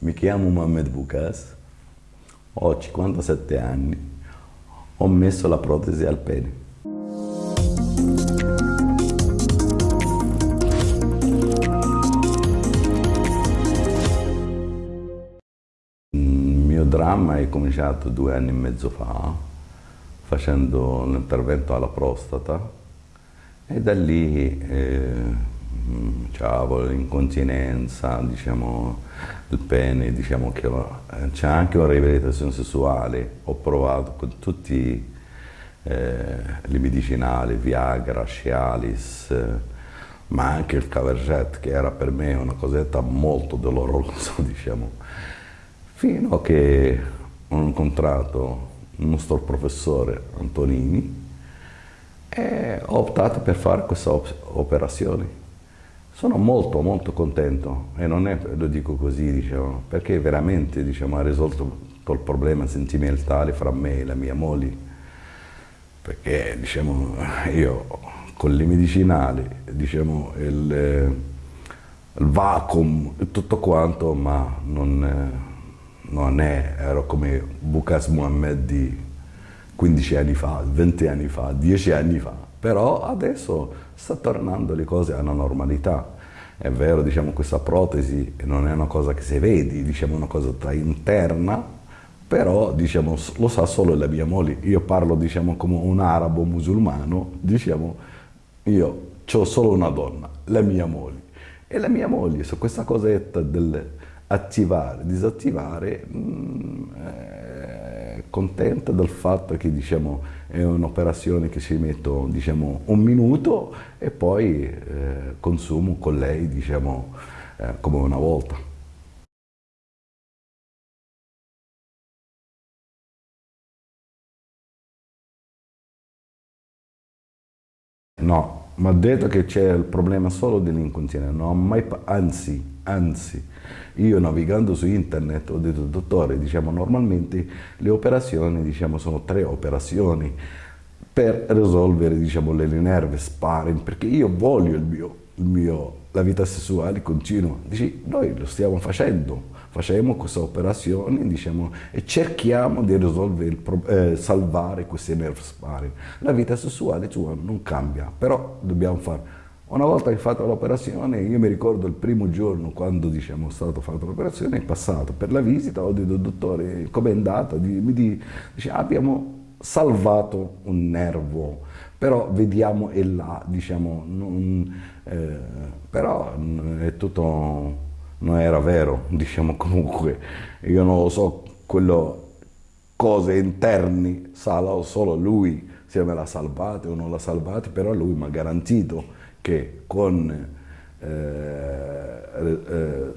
Mi chiamo Mohamed Bukas, ho 57 anni, ho messo la protesi al pene. Il mio dramma è cominciato due anni e mezzo fa, facendo un intervento alla prostata e da lì eh, avevo l'incontinenza, diciamo, il pene, diciamo che c'è anche una riabilitazione sessuale, ho provato con tutti eh, le medicinali, Viagra, Cialis, eh, ma anche il Caverget che era per me una cosetta molto dolorosa, diciamo, fino a che ho incontrato il nostro professore Antonini e ho optato per fare questa operazione. Sono molto molto contento e non è, lo dico così, diciamo, perché veramente diciamo, ha risolto il problema sentimentale fra me e la mia moglie. Perché diciamo, io con le medicinali, diciamo, il, il vacuum tutto quanto, ma non, non è, ero come Bukas Muhammad di 15 anni fa, 20 anni fa, 10 anni fa però adesso sta tornando le cose alla normalità. È vero, diciamo, questa protesi non è una cosa che si vede, diciamo, una cosa interna, però diciamo, lo sa solo la mia moglie. Io parlo diciamo, come un arabo musulmano, diciamo, io ho solo una donna, la mia moglie. E la mia moglie su questa cosetta del attivare, disattivare, mh, mm, è contenta del fatto che diciamo, è un'operazione che si metto diciamo, un minuto e poi eh, consumo con lei diciamo, eh, come una volta. No, mi ha detto che c'è il problema solo dell'incontinenza, no, mai, anzi, anzi, io navigando su internet ho detto, dottore, diciamo, normalmente le operazioni diciamo, sono tre operazioni per risolvere diciamo, le nerve sparring, perché io voglio il mio, il mio, la vita sessuale continua. Dici, noi lo stiamo facendo, facciamo questa operazione diciamo, e cerchiamo di eh, salvare queste nerve sparring. La vita sessuale tua non cambia, però dobbiamo fare una volta che fatto l'operazione, io mi ricordo il primo giorno quando diciamo, è stato fatto l'operazione, è passato per la visita, ho detto dottore com'è andata? Mi dice abbiamo salvato un nervo, però vediamo e là, diciamo, non, eh, però è tutto, non era vero, diciamo comunque, io non lo so, quello, cose interni, sa solo lui se me l'ha salvata o non l'ha salvata, però lui mi ha garantito che con, eh, eh,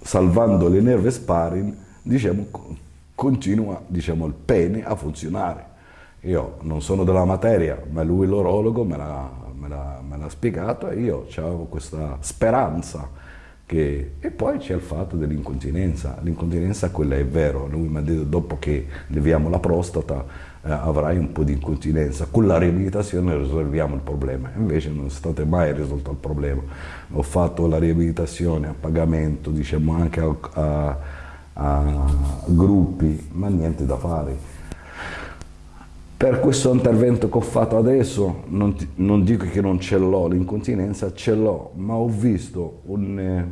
salvando le nerve sparring, diciamo, continua diciamo, il pene a funzionare. Io non sono della materia, ma lui l'orologo me l'ha spiegato e io avevo questa speranza che... e poi c'è il fatto dell'incontinenza, l'incontinenza quella è vero, lui mi ha detto dopo che leviamo la prostata avrai un po' di incontinenza. Con la riabilitazione risolviamo il problema, invece non è stato mai risolto il problema. Ho fatto la riabilitazione a pagamento, diciamo anche a, a, a gruppi, ma niente da fare. Per questo intervento che ho fatto adesso, non, ti, non dico che non ce l'ho l'incontinenza, ce l'ho, ma ho visto un,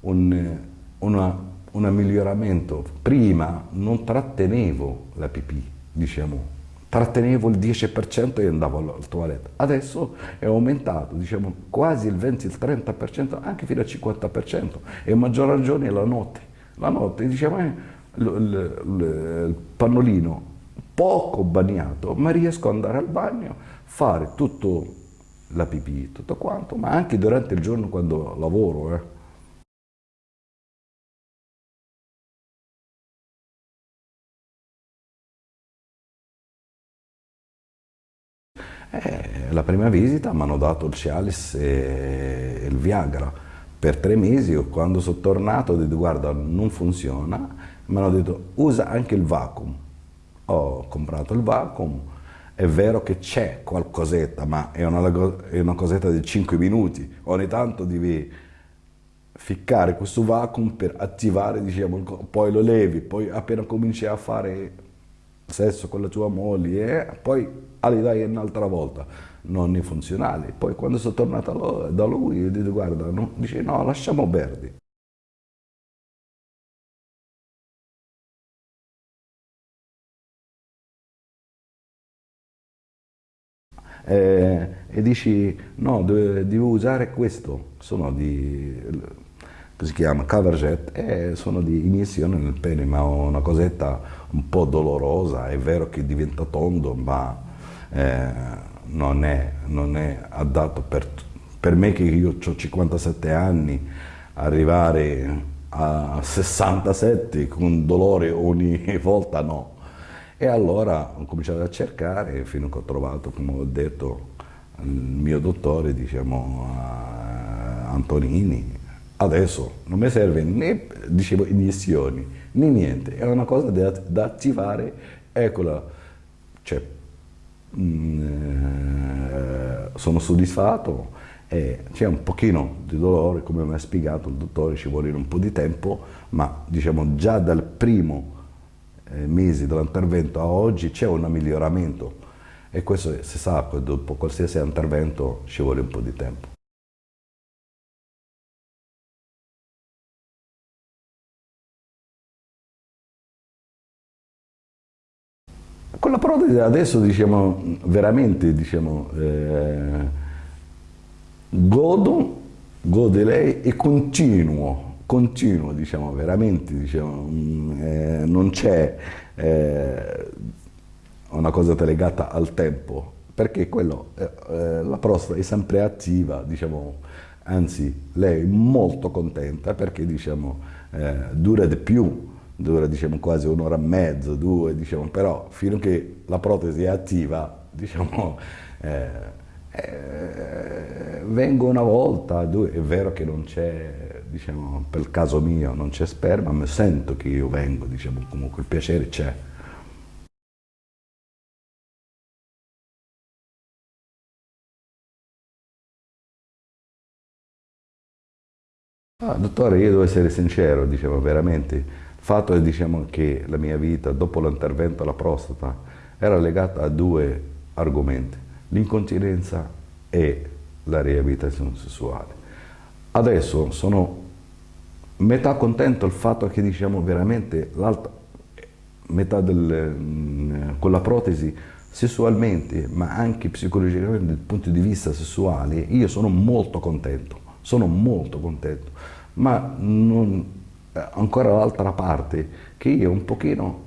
un, una, un miglioramento. Prima non trattenevo la pipì, diciamo, trattenevo il 10% e andavo al toiletto. Adesso è aumentato, diciamo, quasi il 20, il 30%, anche fino al 50%, e a maggior ragione la notte. La notte, diciamo, eh, il pannolino poco bagnato, ma riesco ad andare al bagno, fare tutto la pipì, tutto quanto, ma anche durante il giorno quando lavoro. Eh. Eh, la prima visita mi hanno dato il Cialis e il Viagra. Per tre mesi, quando sono tornato ho detto guarda non funziona, mi hanno detto usa anche il vacuum. Ho comprato il vacuum, è vero che c'è qualcosetta, ma è una, è una, cosetta di 5 minuti, ogni tanto devi ficcare questo vacuum per attivare, diciamo, poi lo levi, poi appena cominci a fare sesso con la tua moglie, eh, poi ali dai un'altra volta, non è funzionale. Poi quando sono tornato da lui, ho detto guarda, no, dice no, lasciamo perdere. Eh, e dici no, devi usare questo, sono di, si chiama coverjet, e sono di iniezione nel pene, ma una cosetta un po' dolorosa, è vero che diventa tondo, ma eh, non, è, non, è, adatto per, per me che io ho 57 anni, arrivare a 67 con dolore ogni volta no. E allora ho cominciato a cercare fino a che ho trovato, come ho detto, il mio dottore, diciamo, Antonini. Adesso non mi serve né, dicevo, iniezioni, né niente, è una cosa da, da attivare, eccola, cioè, mh, mm, eh, sono soddisfatto, c'è un pochino di dolore, come mi ha spiegato il dottore, ci vuole un po' di tempo, ma diciamo già dal primo eh, mesi dall'intervento a oggi c'è un miglioramento. E questo si sa che dopo qualsiasi intervento ci vuole un po' di tempo. Con la protesi adesso diciamo veramente diciamo, eh, godo, gode lei e continuo continuo, diciamo, veramente, diciamo, mm, eh, non c'è eh, una cosa legata al tempo, perché quello, eh, eh, la prostata è sempre attiva, diciamo, anzi lei è molto contenta perché diciamo, eh, dura di più, dura diciamo, quasi un'ora e mezzo, due, diciamo, però fino a che la protesi è attiva, diciamo, eh, eh, vengo una volta, due, è vero che non c'è, diciamo, per il caso mio non c'è sperma, ma sento che io vengo, diciamo, comunque il piacere c'è. Ah, dottore, io devo essere sincero, diciamo, veramente, fatto è diciamo, che la mia vita dopo l'intervento alla prostata era legata a due argomenti l'incontinenza e la riabilitazione sessuale. Adesso sono metà contento il fatto che diciamo veramente l'altra metà del, mm, con la protesi sessualmente ma anche psicologicamente dal punto di vista sessuale io sono molto contento sono molto contento ma non, ancora l'altra parte che io un pochino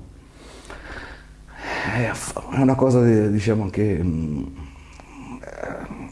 eh, è una cosa diciamo che mm,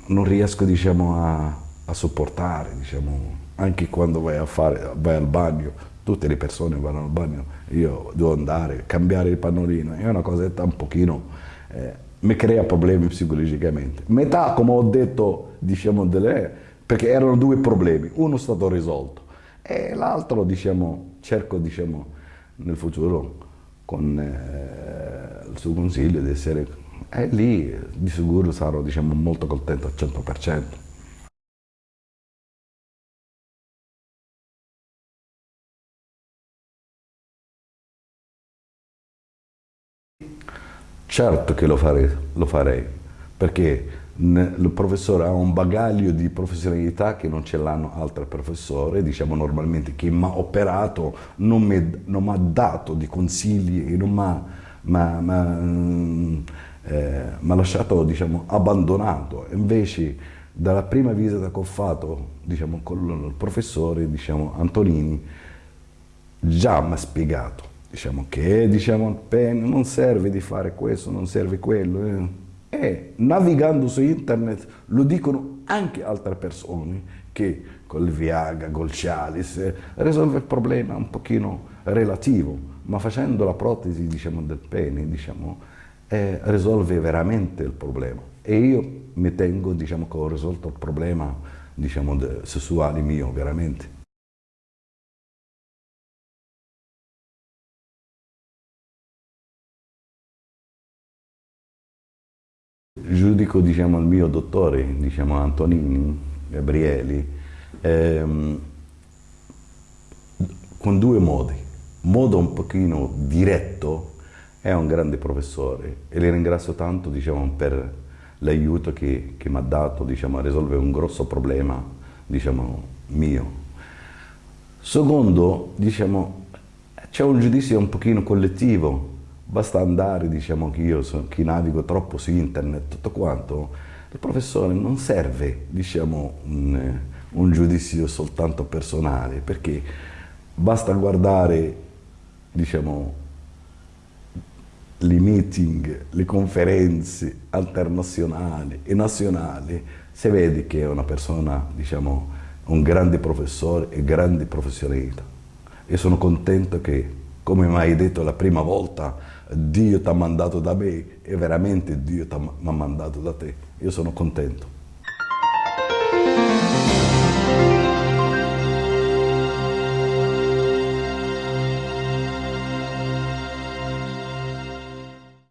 non riesco diciamo, a, a, sopportare, diciamo, anche quando vai, fare, vai, al bagno, tutte le persone vanno al bagno, io devo andare, cambiare il pannolino, è una cosetta un pochino, eh, mi crea problemi psicologicamente. Metà, come ho detto, diciamo, delle, perché erano due problemi, uno è stato risolto e l'altro, diciamo, cerco, diciamo, nel futuro, con eh, il suo consiglio, di essere e lì di sicuro sarò diciamo, molto contento al 100%. Certo che lo farei, lo farei perché il professore ha un bagaglio di professionalità che non ce l'hanno altri professori, diciamo normalmente chi mi ha operato non mi ha dato di consigli e non mi ha eh, lasciato diciamo, abbandonato. Invece dalla prima visita che ho fatto diciamo, con il professore diciamo, Antonini già mi ha spiegato diciamo, che diciamo, non serve di fare questo, non serve quello. Eh. E navigando su internet lo dicono anche altre persone che col Viagra, col Cialis, eh, risolve il problema un pochino relativo, ma facendo la protesi diciamo, del pene, diciamo, eh, risolve veramente il problema. E io mi tengo, diciamo, che ho risolto il problema, diciamo, sessuale mio, veramente. Giudico, diciamo, il mio dottore, diciamo, Antonini, Gabrieli, ehm, con due modi. Modo un pochino diretto, è un grande professore e le ringrazio tanto diciamo, per l'aiuto che, che mi ha dato diciamo, a risolvere un grosso problema diciamo, mio. Secondo, diciamo, c'è un giudizio un pochino collettivo, basta andare, diciamo che io so, che navigo troppo su internet, tutto quanto, il professore non serve, diciamo, un, un giudizio soltanto personale, perché basta guardare, diciamo, le meeting, le conferenze internazionali e nazionali, si vede che è una persona, diciamo, un grande professore e grande professionista. E sono contento che, come mi hai detto la prima volta, Dio ti ha mandato da me e veramente Dio mi ha mandato da te. Io sono contento.